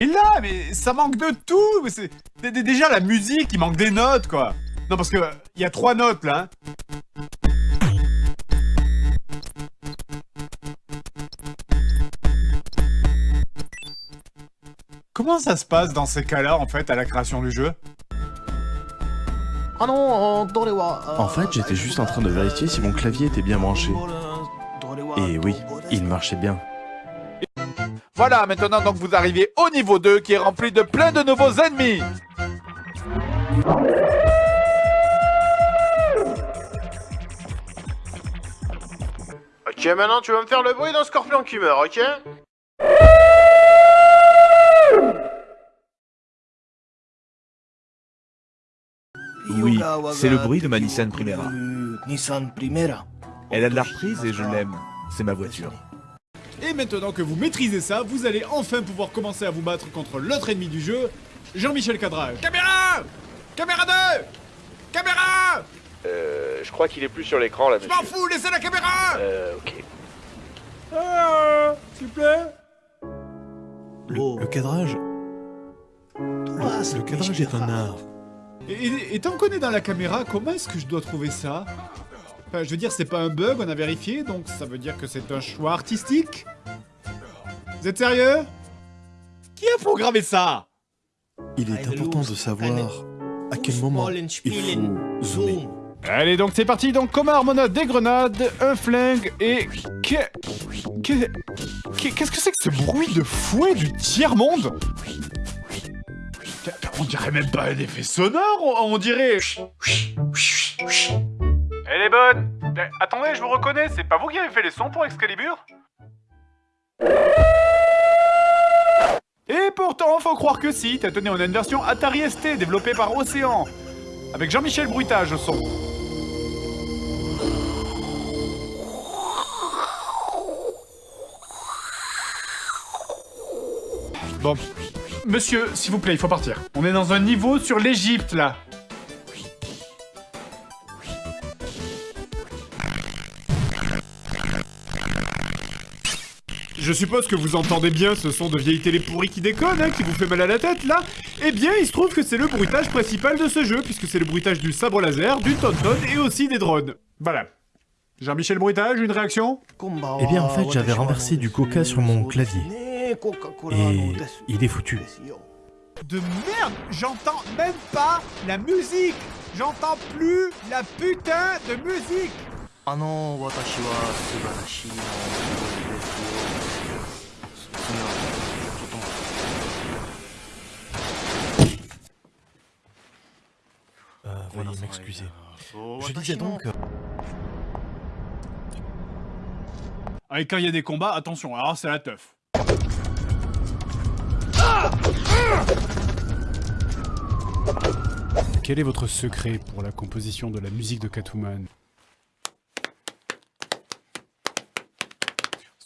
Et là, mais ça manque de tout mais c'est- Déjà, la musique, il manque des notes, quoi Non, parce que, il y a trois notes, là. hein. Comment ça se passe dans ces cas-là, en fait, à la création du jeu? En fait, j'étais juste en train de vérifier si mon clavier était bien branché. Et oui, il marchait bien. Voilà, maintenant donc vous arrivez au niveau 2 qui est rempli de plein de nouveaux ennemis Ok, maintenant tu vas me faire le bruit d'un scorpion qui meurt, ok? Oui, c'est le bruit de ma Nissan Primera. Nissan Primera. Elle a de la reprise et je l'aime. C'est ma voiture. Et maintenant que vous maîtrisez ça, vous allez enfin pouvoir commencer à vous battre contre l'autre ennemi du jeu, Jean-Michel Cadrage. Caméra! Caméra 2 Caméra! Euh, je crois qu'il est plus sur l'écran là, Je m'en fous, laissez la caméra! Euh, ok. Ah, S'il vous plaît. Le, le cadrage. Le cadrage est un art. Et, et- et tant qu'on est dans la caméra, comment est-ce que je dois trouver ça? Enfin, je veux dire, c'est pas un bug, on a vérifié, donc ça veut dire que c'est un choix artistique Vous êtes sérieux? Qui a programmé ça? Il est important de savoir à quel moment il faut zoomer. Allez, donc c'est parti. Donc, comme on a des grenades, un flingue et. Que- que- que- Qu'est-ce que c'est que ce bruit de fouet du tiers-monde? On dirait même pas un effet sonore, on, on dirait. Est bonne Eh, Attendez, je vous reconnais, c'est pas vous qui avez fait les sons pour Excalibur? Et pourtant, faut croire que si, tenez, on a une version Atari ST développée par Océan, avec Jean-Michel Bruitage au son. Bon, monsieur, s'il vous plaît, il faut partir. On est dans un niveau sur l'Égypte, là. Je suppose que vous entendez bien ce son de vieille télé pourrie qui déconne, hein, qui vous fait mal à la tête, là Eh bien, il se trouve que c'est le bruitage principal de ce jeu, puisque c'est le bruitage du sabre laser, du tonton et aussi des drones. Voilà. Jean-Michel Bruitage, une réaction? Eh bien, en fait, j'avais renversé du coca sur mon clavier. Et il est foutu. De merde J'entends même pas la musique J'entends plus la putain de musique あの私は素晴らしいなですよ。それはちょっと待って Euh, veuillez m'excuser. Je disais donc... euh, Ah, et quand il y a des combats, attention, alors c'est la teuf. Quel est votre secret pour la composition de la musique de Catwoman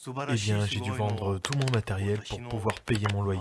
Eh bien, j'ai dû vendre tout mon matériel pour pouvoir payer mon loyer.